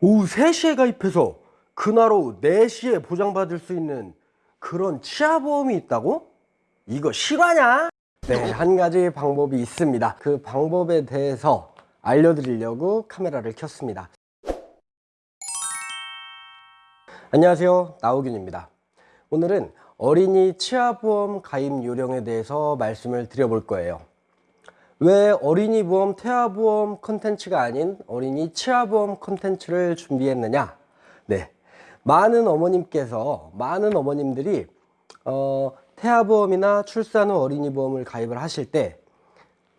오후 3시에 가입해서 그날 오후 4시에 보장받을 수 있는 그런 치아보험이 있다고? 이거 실화냐? 네, 한 가지 방법이 있습니다. 그 방법에 대해서 알려드리려고 카메라를 켰습니다. 안녕하세요. 나우균입니다. 오늘은 어린이 치아보험 가입 요령에 대해서 말씀을 드려볼 거예요. 왜 어린이 보험, 태아 보험 컨텐츠가 아닌 어린이 치아 보험 컨텐츠를 준비했느냐? 네. 많은 어머님께서, 많은 어머님들이, 어, 태아 보험이나 출산 후 어린이 보험을 가입을 하실 때,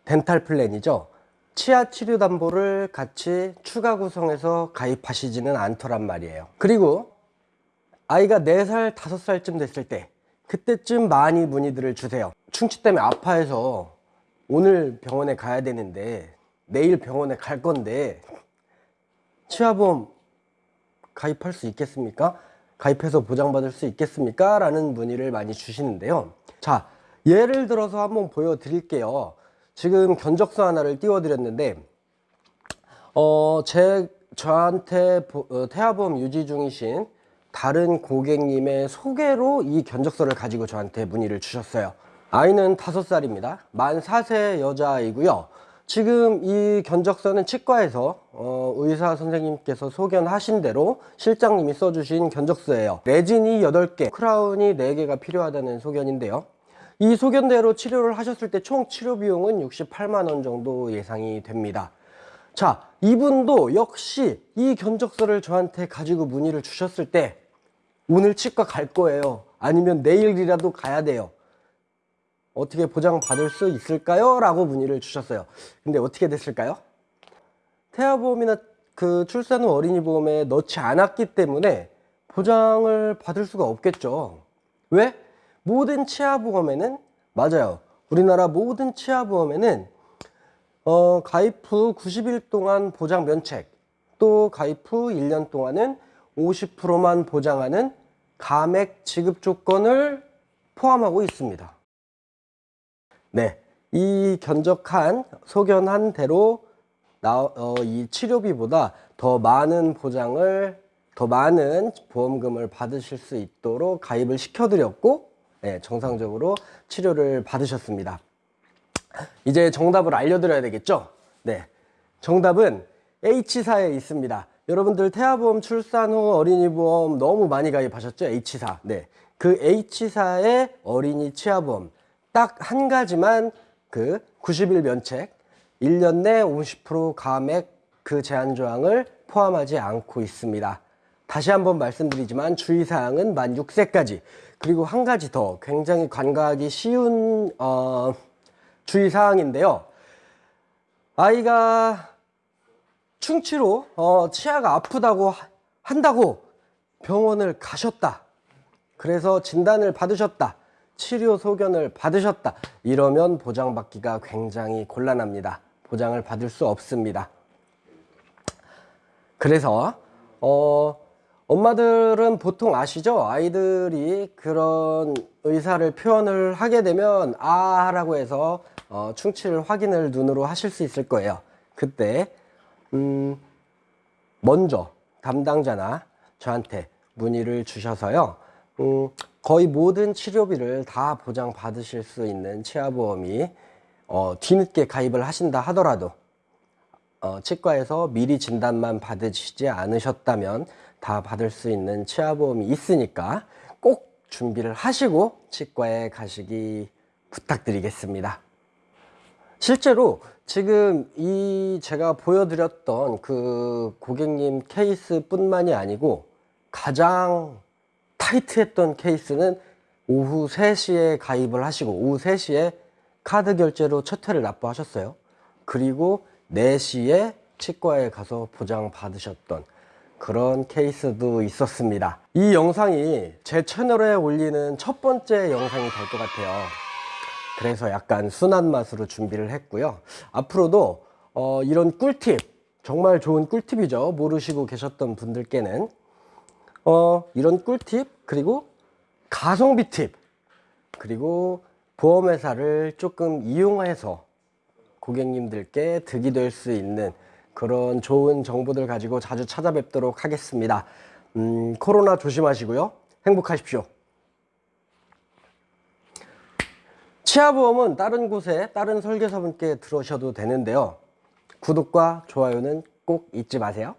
dental plan이죠. 치아 치료 담보를 같이 추가 구성해서 가입하시지는 않더란 말이에요. 그리고 아이가 4살, 5살쯤 됐을 때, 그때쯤 많이 문의들을 주세요. 충치 때문에 아파해서 오늘 병원에 가야 되는데 내일 병원에 갈 건데 치아보험 가입할 수 있겠습니까? 가입해서 보장받을 수 있겠습니까? 라는 문의를 많이 주시는데요. 자, 예를 들어서 한번 보여드릴게요. 지금 견적서 하나를 띄워드렸는데, 어, 제, 저한테 보- 어, 태아보험 유지 중이신 다른 고객님의 소개로 이 견적서를 가지고 저한테 문의를 주셨어요. 아이는 5살입니다. 만 4세 여자아이고요. 지금 이 견적서는 치과에서 어, 의사 선생님께서 소견하신 대로 실장님이 써주신 견적서예요. 레진이 8개, 크라운이 4개가 필요하다는 소견인데요. 이 소견대로 치료를 하셨을 때 총 치료 비용은 68만 원 정도 예상이 됩니다. 자, 이분도 역시 이 견적서를 저한테 가지고 문의를 주셨을 때 오늘 치과 갈 거예요. 아니면 내일이라도 가야 돼요. 어떻게 보장 받을 수 있을까요? 라고 문의를 주셨어요. 근데 어떻게 됐을까요? 태아보험이나 그 출산 후 어린이 보험에 넣지 않았기 때문에 보장을 받을 수가 없겠죠. 왜? 모든 치아보험에는 맞아요. 우리나라 모든 치아보험에는 어, 가입 후 90일 동안 보장 면책, 또 가입 후 1년 동안은 50%만 보장하는 감액 지급 조건을 포함하고 있습니다. 네, 이 견적한 소견한 대로 나, 어, 이 치료비보다 더 많은 보장을 더 많은 보험금을 받으실 수 있도록 가입을 시켜드렸고 네, 정상적으로 치료를 받으셨습니다. 이제 정답을 알려드려야 되겠죠? 네. 정답은 H사에 있습니다. 여러분들 태아보험 출산 후 어린이보험 너무 많이 가입하셨죠? H사. 네. 그 H사의 어린이 치아보험. 딱 한 가지만 그 90일 면책, 1년 내 50% 감액 그 제한 조항을 포함하지 않고 있습니다. 다시 한번 말씀드리지만 주의사항은 만 6세까지 그리고 한 가지 더 굉장히 간과하기 쉬운 어, 주의사항인데요. 아이가 충치로 어, 치아가 아프다고 하- 한다고 병원을 가셨다. 그래서 진단을 받으셨다. 치료 소견을 받으셨다. 이러면 보장받기가 굉장히 곤란합니다. 보장을 받을 수 없습니다. 그래서 어, 엄마들은 보통 아시죠? 아이들이 그런 의사를 표현을 하게 되면 아 라고 해서 어, 충치를 확인을 눈으로 하실 수 있을 거예요. 그때 음, 먼저 담당자나 저한테 문의를 주셔서요. 음, 거의 모든 치료비를 다 보장 받으실 수 있는 치아보험이 어, 뒤늦게 가입을 하신다 하더라도 어, 치과에서 미리 진단만 받으시지 않으셨다면 다 받을 수 있는 치아보험이 있으니까 꼭 준비를 하시고 치과에 가시기 부탁드리겠습니다. 실제로 지금 이 제가 보여드렸던 그 고객님 케이스뿐만이 아니고 가장 타이트했던 케이스는 오후 3시에 가입을 하시고 오후 3시에 카드 결제로 첫 회를 납부하셨어요. 그리고 4시에 치과에 가서 보장 받으셨던 그런 케이스도 있었습니다. 이 영상이 제 채널에 올리는 첫 번째 영상이 될 것 같아요. 그래서 약간 순한 맛으로 준비를 했고요. 앞으로도 어, 이런 꿀팁, 정말 좋은 꿀팁이죠. 모르시고 계셨던 분들께는 어, 이런 꿀팁, 그리고 가성비 팁, 그리고 보험회사를 조금 이용해서 고객님들께 득이 될 수 있는 그런 좋은 정보들 가지고 자주 찾아뵙도록 하겠습니다. 음, 코로나 조심하시고요. 행복하십시오. 치아보험은 다른 곳에 다른 설계사분께 들으셔도 되는데요. 구독과 좋아요는 꼭 잊지 마세요.